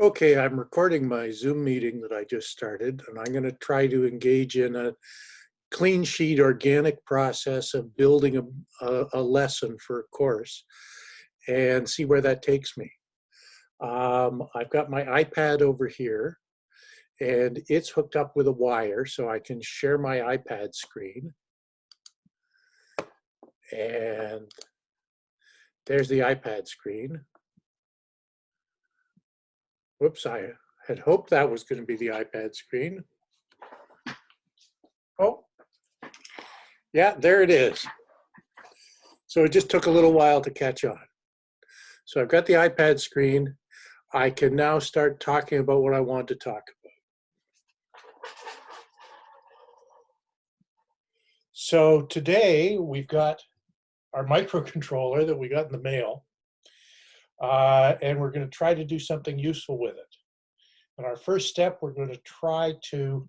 Okay, I'm recording my Zoom meeting that I just started, and I'm going to try to engage in a clean sheet organic process of building a, a, a lesson for a course and see where that takes me. Um, I've got my iPad over here and it's hooked up with a wire so I can share my iPad screen. And there's the iPad screen. Whoops, I had hoped that was going to be the iPad screen. Oh, yeah, there it is. So it just took a little while to catch on. So I've got the iPad screen. I can now start talking about what I want to talk about. So today we've got our microcontroller that we got in the mail uh, and we're going to try to do something useful with it. And our first step, we're going to try to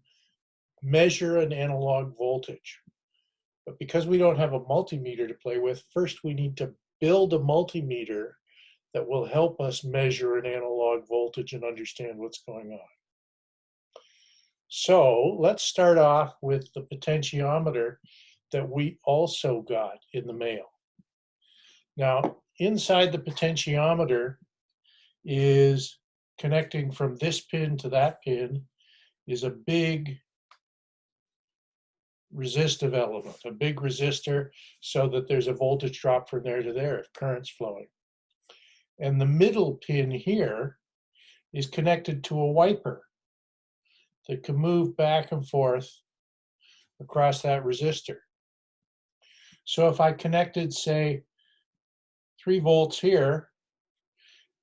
measure an analog voltage. But because we don't have a multimeter to play with, first we need to build a multimeter that will help us measure an analog voltage and understand what's going on. So let's start off with the potentiometer that we also got in the mail. Now, inside the potentiometer is connecting from this pin to that pin is a big resistive element, a big resistor so that there's a voltage drop from there to there if current's flowing. And the middle pin here is connected to a wiper that can move back and forth across that resistor. So if I connected, say, three volts here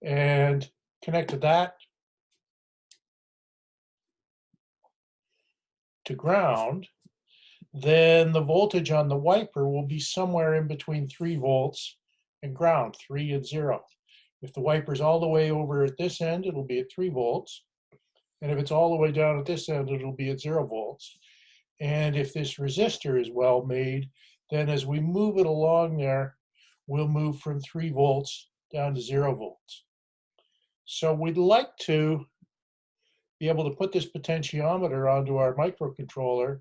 and connected that to ground, then the voltage on the wiper will be somewhere in between three volts and ground, three and zero. If the wiper's all the way over at this end, it'll be at three volts. And if it's all the way down at this end, it'll be at zero volts. And if this resistor is well made, then as we move it along there, we'll move from three volts down to zero volts. So we'd like to be able to put this potentiometer onto our microcontroller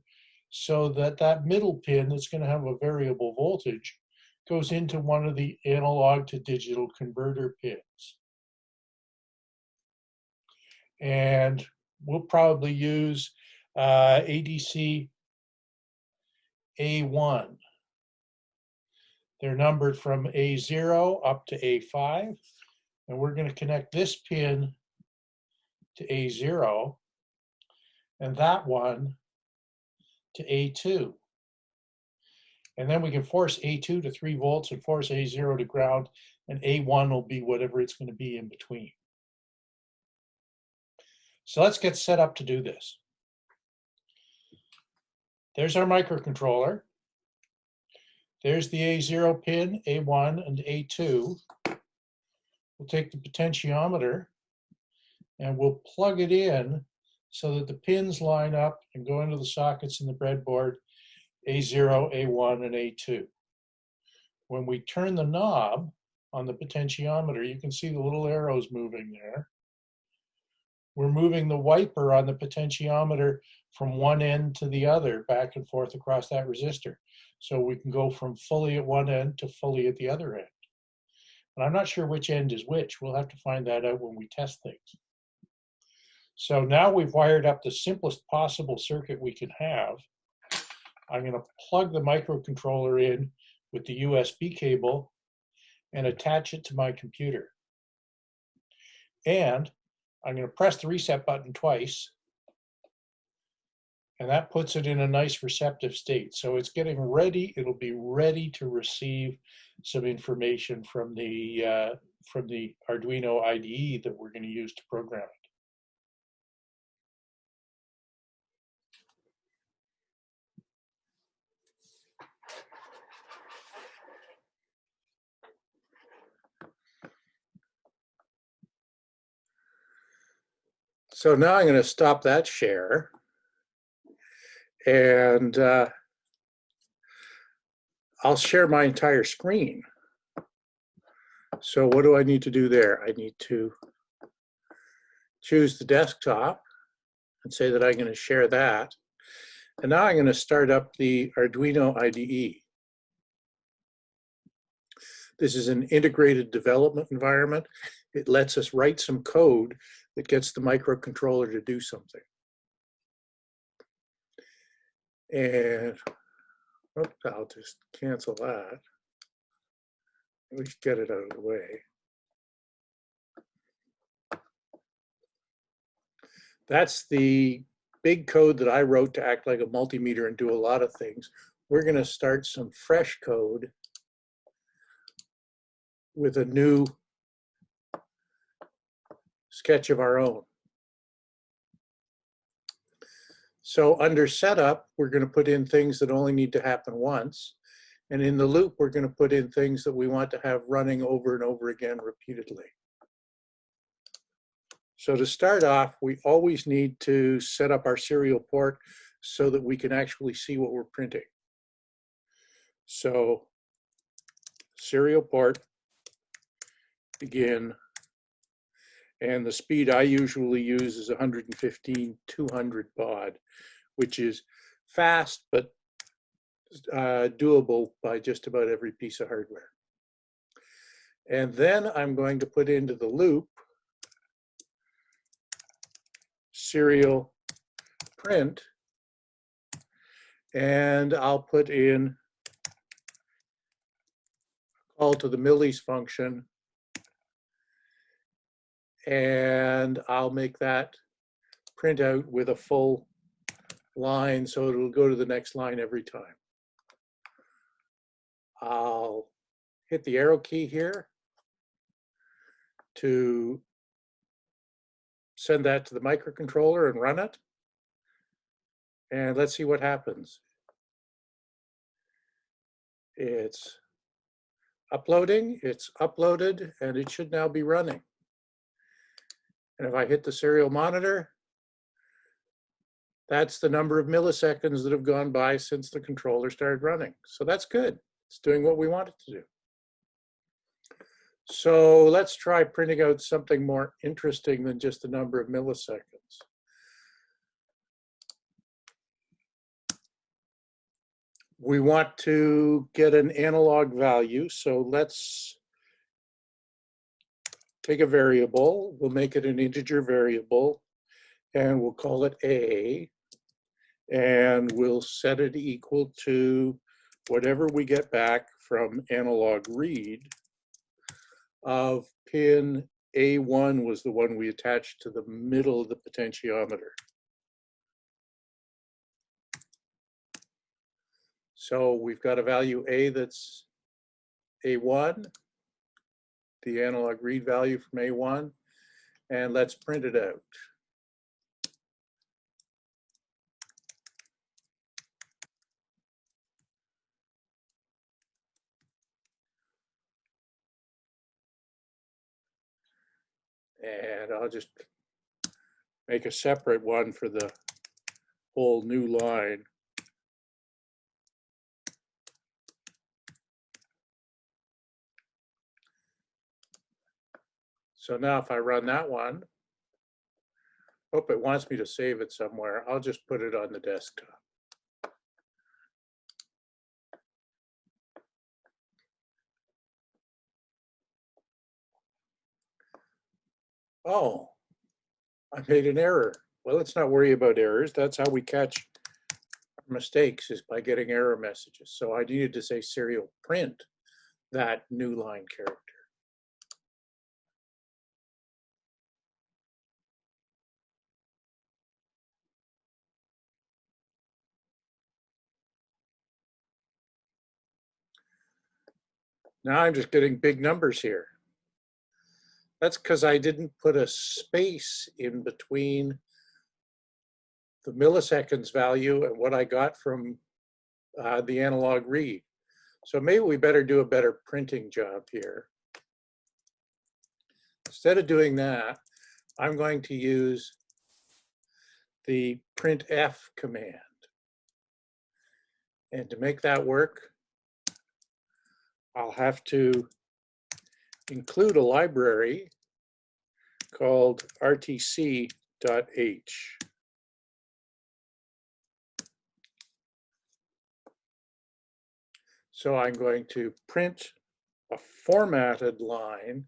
so that that middle pin that's going to have a variable voltage goes into one of the analog to digital converter pins. And we'll probably use uh, ADC A1 they're numbered from A0 up to A5. And we're going to connect this pin to A0 and that one to A2. And then we can force A2 to 3 volts and force A0 to ground, and A1 will be whatever it's going to be in between. So let's get set up to do this. There's our microcontroller. There's the A0 pin, A1 and A2. We'll take the potentiometer and we'll plug it in so that the pins line up and go into the sockets in the breadboard A0, A1, and A2. When we turn the knob on the potentiometer, you can see the little arrows moving there. We're moving the wiper on the potentiometer from one end to the other, back and forth across that resistor. So we can go from fully at one end to fully at the other end. And I'm not sure which end is which. We'll have to find that out when we test things. So now we've wired up the simplest possible circuit we can have. I'm going to plug the microcontroller in with the USB cable and attach it to my computer. And I'm going to press the reset button twice and that puts it in a nice receptive state. So it's getting ready, it'll be ready to receive some information from the, uh, from the Arduino IDE that we're gonna use to program it. So now I'm going to stop that share and uh, I'll share my entire screen. So what do I need to do there? I need to choose the desktop and say that I'm going to share that. And now I'm going to start up the Arduino IDE. This is an integrated development environment. It lets us write some code that gets the microcontroller to do something. And oops, I'll just cancel that. We should get it out of the way. That's the big code that I wrote to act like a multimeter and do a lot of things. We're going to start some fresh code with a new sketch of our own. So under setup, we're going to put in things that only need to happen once. And in the loop, we're going to put in things that we want to have running over and over again repeatedly. So to start off, we always need to set up our serial port so that we can actually see what we're printing. So serial port begin. And the speed I usually use is 115, 200 baud, which is fast, but uh, doable by just about every piece of hardware. And then I'm going to put into the loop serial print, and I'll put in call to the millis function and I'll make that print out with a full line so it'll go to the next line every time. I'll hit the arrow key here to send that to the microcontroller and run it. And let's see what happens. It's uploading, it's uploaded, and it should now be running. And if I hit the serial monitor, that's the number of milliseconds that have gone by since the controller started running. So that's good. It's doing what we want it to do. So let's try printing out something more interesting than just the number of milliseconds. We want to get an analog value, so let's take a variable, we'll make it an integer variable, and we'll call it A, and we'll set it equal to whatever we get back from analog read of pin A1 was the one we attached to the middle of the potentiometer. So we've got a value A that's A1, the analog read value from A1, and let's print it out. And I'll just make a separate one for the whole new line. So now if I run that one, hope it wants me to save it somewhere. I'll just put it on the desktop. Oh, I made an error. Well, let's not worry about errors. That's how we catch mistakes is by getting error messages. So I needed to say serial print that new line character. Now I'm just getting big numbers here. That's because I didn't put a space in between the milliseconds value and what I got from uh, the analog read. So maybe we better do a better printing job here. Instead of doing that, I'm going to use the printf command. And to make that work, I'll have to include a library called RTC.H. So I'm going to print a formatted line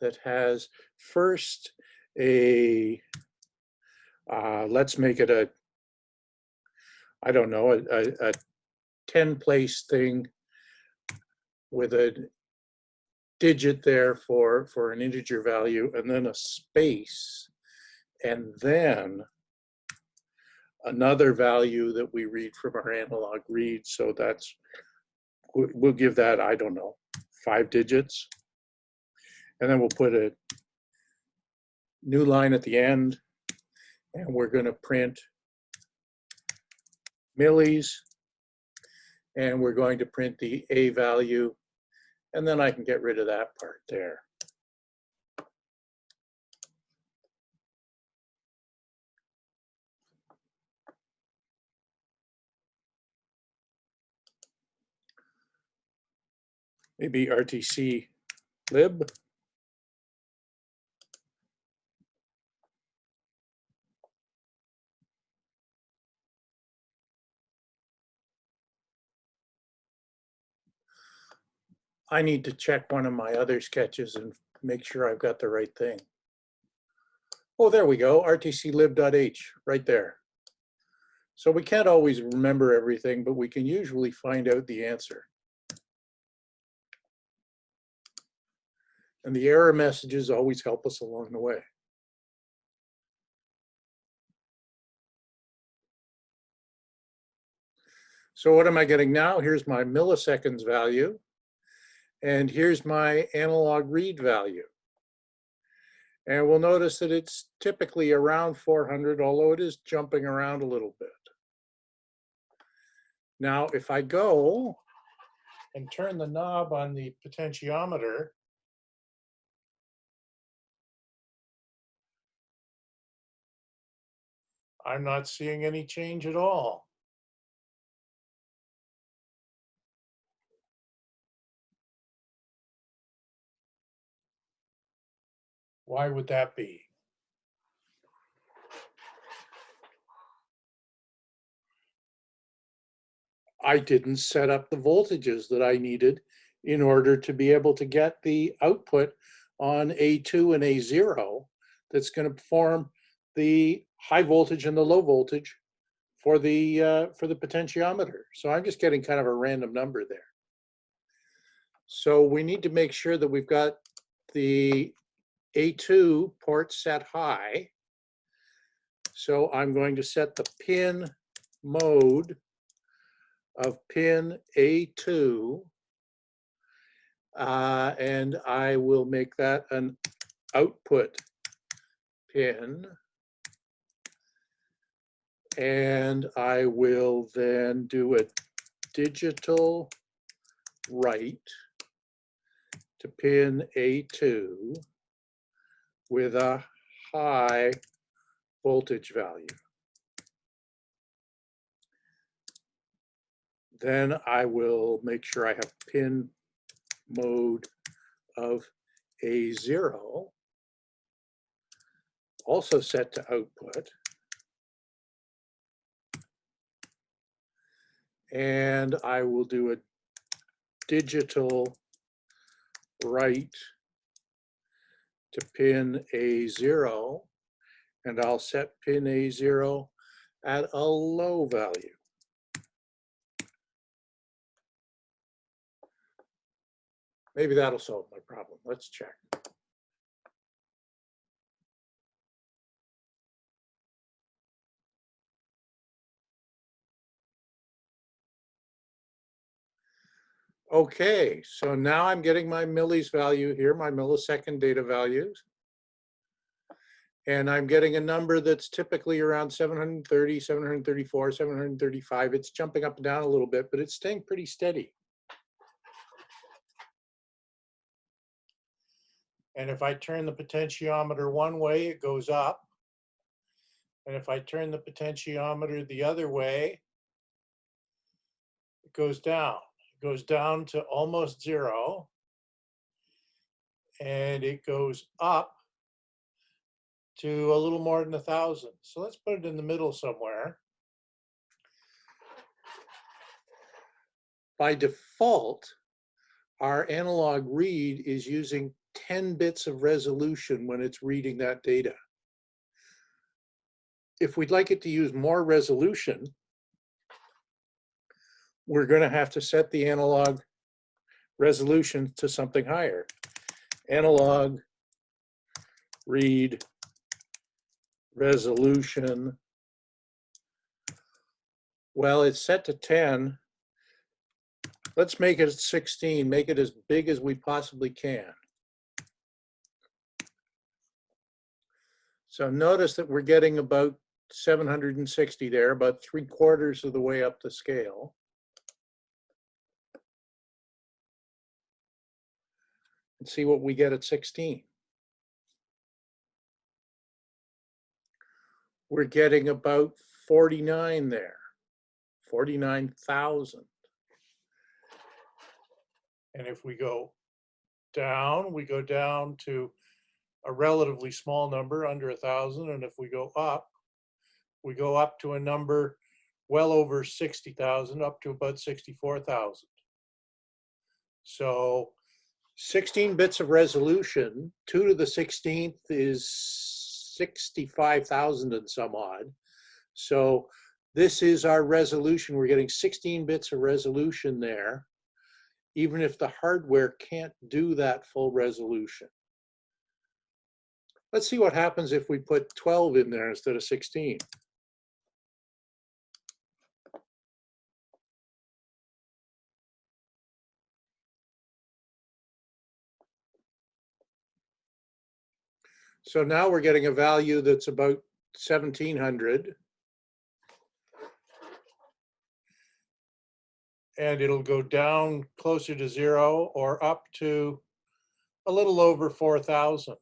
that has first a, uh, let's make it a, I don't know, a, a, a 10 place thing with a digit there for, for an integer value and then a space and then another value that we read from our analog read. So that's, we- we'll give that, I don't know, five digits. And then we'll put a new line at the end and we're gonna print millis and we're going to print the A value and then I can get rid of that part there. Maybe RTC lib. I need to check one of my other sketches and make sure I've got the right thing. Oh, there we go, rtclib.h, right there. So we can't always remember everything, but we can usually find out the answer. And the error messages always help us along the way. So what am I getting now? Here's my milliseconds value. And here's my analog read value. And we'll notice that it's typically around 400, although it is jumping around a little bit. Now, if I go and turn the knob on the potentiometer, I'm not seeing any change at all. Why would that be? I didn't set up the voltages that I needed in order to be able to get the output on A2 and A0 that's going to perform the high voltage and the low voltage for the uh, for the potentiometer. So I'm just getting kind of a random number there. So we need to make sure that we've got the A2 port set high. So I'm going to set the pin mode of pin A2. uh, and I will make that an output pin. And I will then do a digital write to pin A2 with a high voltage value. Then I will make sure I have pin mode of A0 also set to output. And I will do a digital write to pin A0 and I'll set pin A0 at a low value. Maybe that'll solve my problem. Let's check. Okay, so now I'm getting my millis value here, my millisecond data values. And I'm getting a number that's typically around 730, 734, 735. It's jumping up and down a little bit, but it's staying pretty steady. And if I turn the potentiometer one way, it goes up. And if I turn the potentiometer the other way, it goes down. Goes down to almost zero. And it goes up to a little more than a thousand. So let's put it in the middle somewhere. By default, our analog read is using 10 bits of resolution when it's reading that data. If we'd like it to use more resolution, we're going to have to set the analog resolution to something higher. Analog read resolution. Well, it's set to 10. Let's make it 16, make it as big as we possibly can. So notice that we're getting about 760 there, about three quarters of the way up the scale. And see what we get at 16. We're getting about 49 there, 49,000. And if we go down, we go down to a relatively small number, under a thousand. And if we go up, we go up to a number well over 60,000, up to about 64,000. So 16 bits of resolution, two to the 16th is 65,000 and some odd. So this is our resolution. We're getting 16 bits of resolution there, even if the hardware can't do that full resolution. Let's see what happens if we put 12 in there instead of 16. So now we're getting a value that's about 1700. And it'll go down closer to zero or up to a little over 4,000.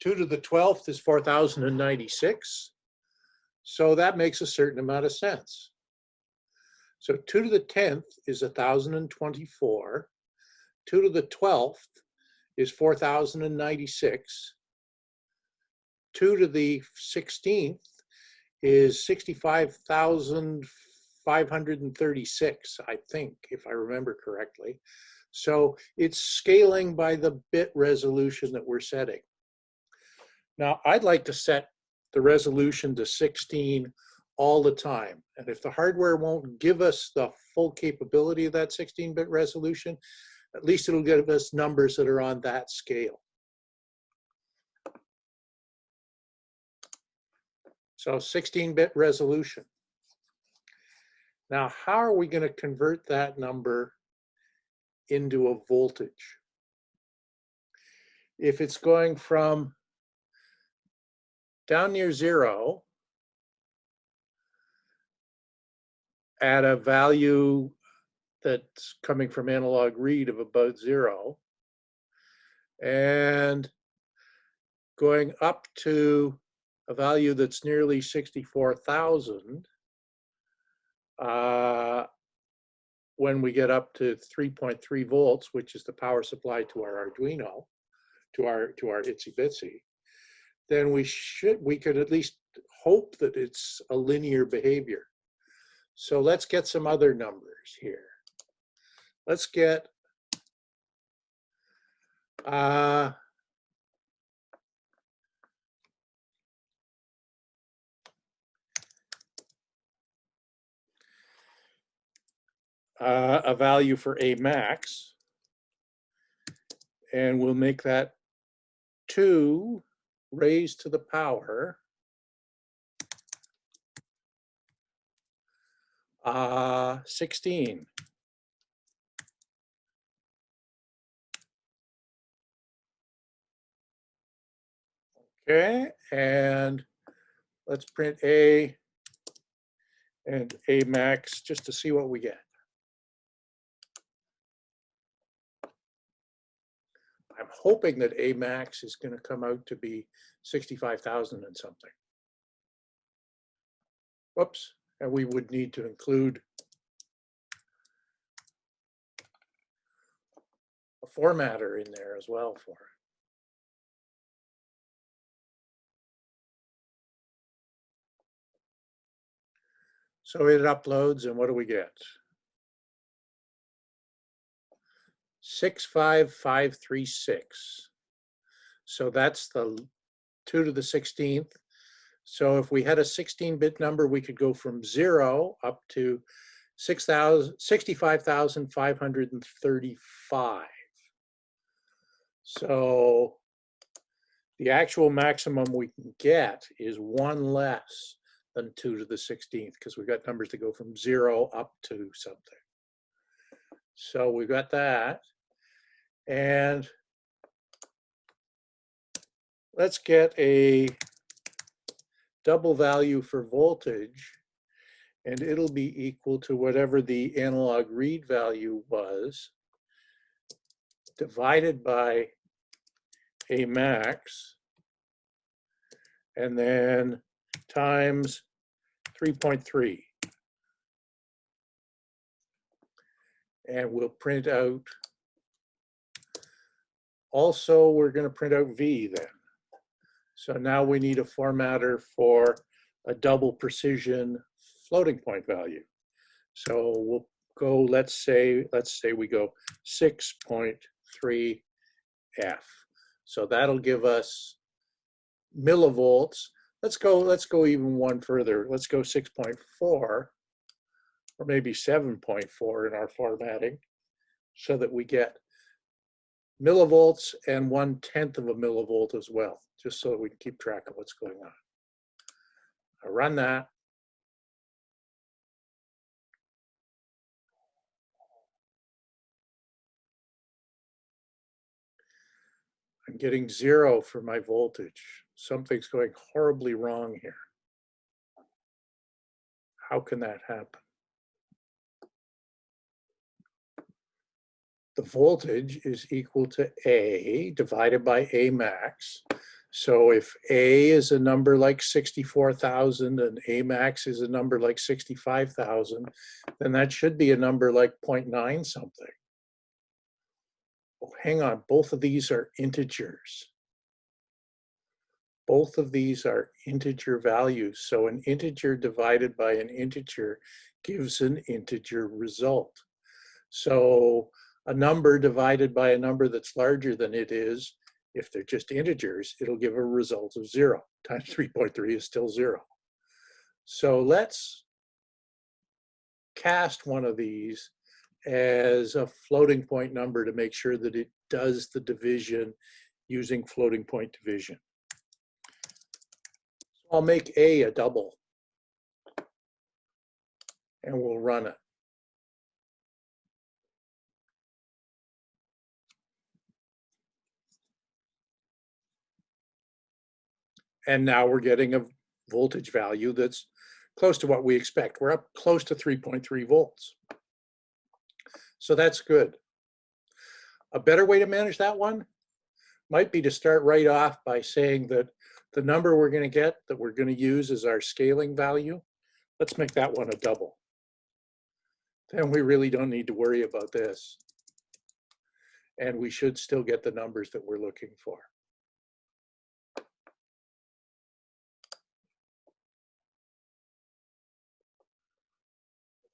2 to the 12th is 4,096. So that makes a certain amount of sense. So 2 to the 10th is 1,024. 2 to the 12th is 4,096. 2 to the 16th is 65,536, I think, if I remember correctly. So it's scaling by the bit resolution that we're setting. Now, I'd like to set the resolution to 16 all the time. And if the hardware won't give us the full capability of that 16-bit resolution, at least it'll give us numbers that are on that scale. So 16-bit resolution. Now, how are we going to convert that number into a voltage? If it's going from down near zero at a value that's coming from analog read of about zero and going up to a value that's nearly 64,000 uh, when we get up to 3.3 volts, which is the power supply to our Arduino, to our to our Itsy Bitsy, then we should we could at least hope that it's a linear behavior. So let's get some other numbers here. Let's get uh, uh, a value for a max, and we'll make that 2 raised to the power uh, 16. Okay, and let's print A and A max just to see what we get. I'm hoping that A max is going to come out to be 65,000 and something. Whoops, and we would need to include a formatter in there as well for it. So it uploads and what do we get? 65536. So that's the 2 to the 16th. So if we had a 16-bit number, we could go from zero up to 65,535. So the actual maximum we can get is one less than 2 to the 16th because we've got numbers that go from 0 up to something. So we've got that. And let's get a double value for voltage and it'll be equal to whatever the analog read value was divided by a max and then times 3.3. And we'll print out, also we're gonna print out V then. So now we need a formatter for a double precision floating point value. So we'll go, let's say, let's say we go 6.3 F. So that'll give us millivolts. Let's go, let's go even one further. Let's go 6.4 or maybe 7.4 in our formatting so that we get millivolts and one tenth of a millivolt as well, just so we can keep track of what's going on. I run that. I'm getting zero for my voltage. Something's going horribly wrong here. How can that happen? The voltage is equal to A divided by A max. So if A is a number like 64,000 and A max is a number like 65,000, then that should be a number like 0.9 something oh, hang on, both of these are integers. Both of these are integer values. So an integer divided by an integer gives an integer result. So a number divided by a number that's larger than it is, if they're just integers, it'll give a result of zero. Times 3.3 is still zero. So let's cast one of these as a floating point number to make sure that it does the division using floating point division. I'll make A a double and we'll run it. And now we're getting a voltage value that's close to what we expect. We're up close to 3.3 volts. So that's good. A better way to manage that one might be to start right off by saying that the number we're going to get that we're going to use as our scaling value, let's make that one a double. Then we really don't need to worry about this. And we should still get the numbers that we're looking for.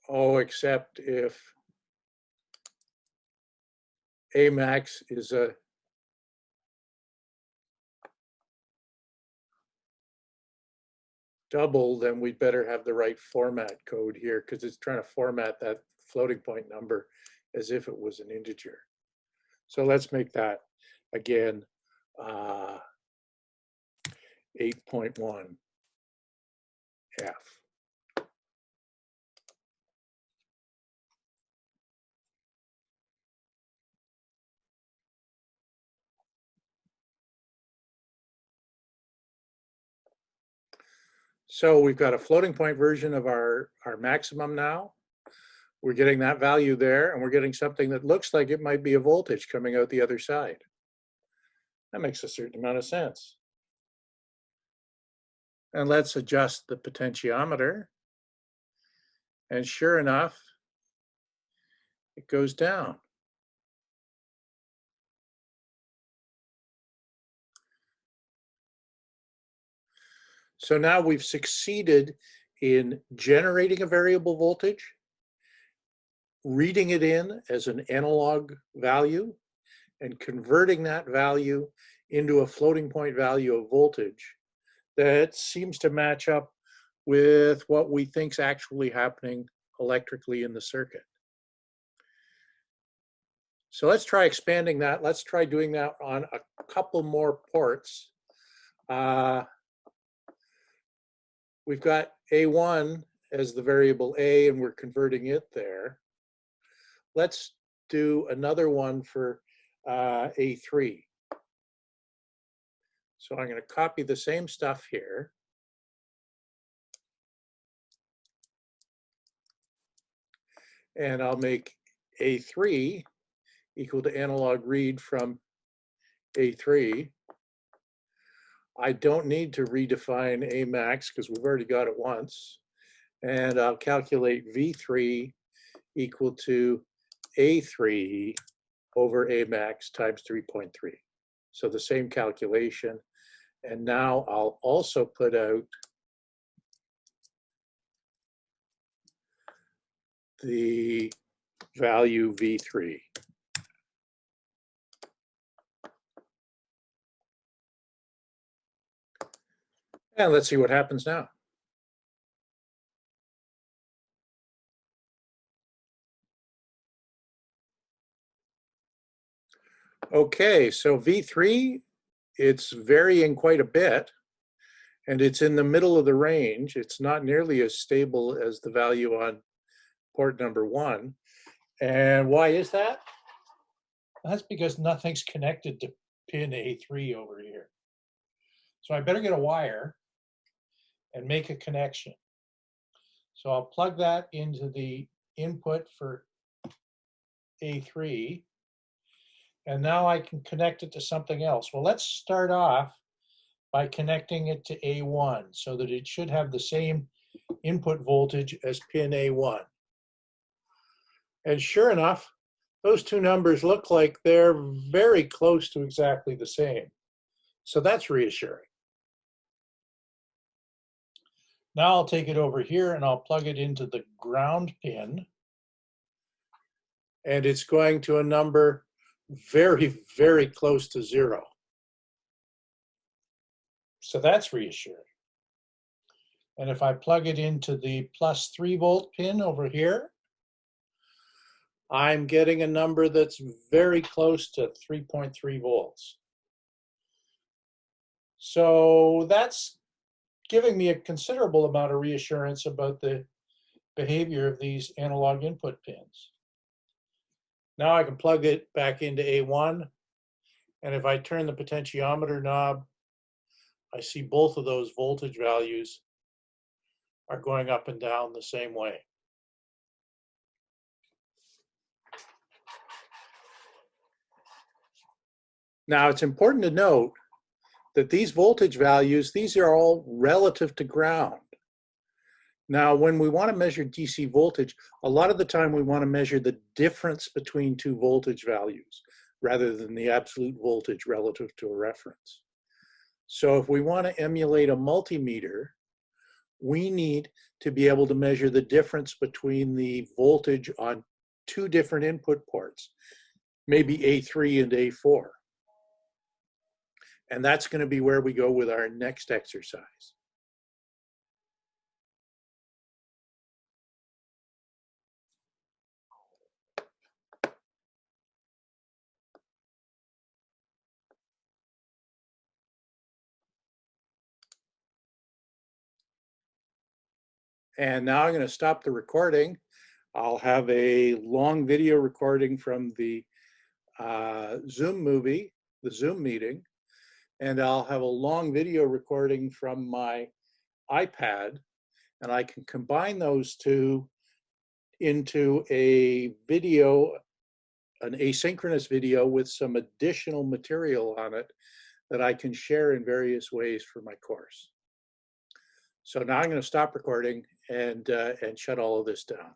Oh, except if Amax is a double, then we'd better have the right format code here because it's trying to format that floating point number as if it was an integer. So let's make that again uh, 8.1 F. So we've got a floating point version of our, our maximum now. We're getting that value there and we're getting something that looks like it might be a voltage coming out the other side. That makes a certain amount of sense. And let's adjust the potentiometer. And sure enough, it goes down. So now we've succeeded in generating a variable voltage, reading it in as an analog value, and converting that value into a floating point value of voltage that seems to match up with what we think's actually happening electrically in the circuit. So let's try expanding that. Let's try doing that on a couple more ports. Uh, we've got A1 as the variable A and we're converting it there. Let's do another one for uh, A3. So I'm going to copy the same stuff here. And I'll make A3 equal to analog read from A3. I don't need to redefine A max because we've already got it once. And I'll calculate V3 equal to A3 over A max times 3.3. So the same calculation. And now I'll also put out the value V3. And let's see what happens now. Okay, so V3, it's varying quite a bit and it's in the middle of the range. It's not nearly as stable as the value on port number one. And why is that? That's because nothing's connected to pin A3 over here. So I better get a wire and make a connection. So I'll plug that into the input for A3 and now I can connect it to something else. Well, let's start off by connecting it to A1 so that it should have the same input voltage as pin A1. And sure enough, those two numbers look like they're very close to exactly the same. So that's reassuring. Now I'll take it over here and I'll plug it into the ground pin. And it's going to a number very, very close to zero. So that's reassuring. And if I plug it into the plus three volt pin over here, I'm getting a number that's very close to 3.3 volts. So that's giving me a considerable amount of reassurance about the behavior of these analog input pins. Now I can plug it back into A1. And if I turn the potentiometer knob, I see both of those voltage values are going up and down the same way. Now it's important to note that these voltage values, these are all relative to ground. Now, when we want to measure DC voltage, a lot of the time we want to measure the difference between two voltage values rather than the absolute voltage relative to a reference. So if we want to emulate a multimeter, we need to be able to measure the difference between the voltage on two different input ports, maybe A3 and A4. And that's going to be where we go with our next exercise. And now I'm going to stop the recording. I'll have a long video recording from the uh, Zoom movie, the Zoom meeting, and I'll have a long video recording from my iPad, and I can combine those two into a video, an asynchronous video with some additional material on it that I can share in various ways for my course. So now I'm going to stop recording and, uh, and shut all of this down.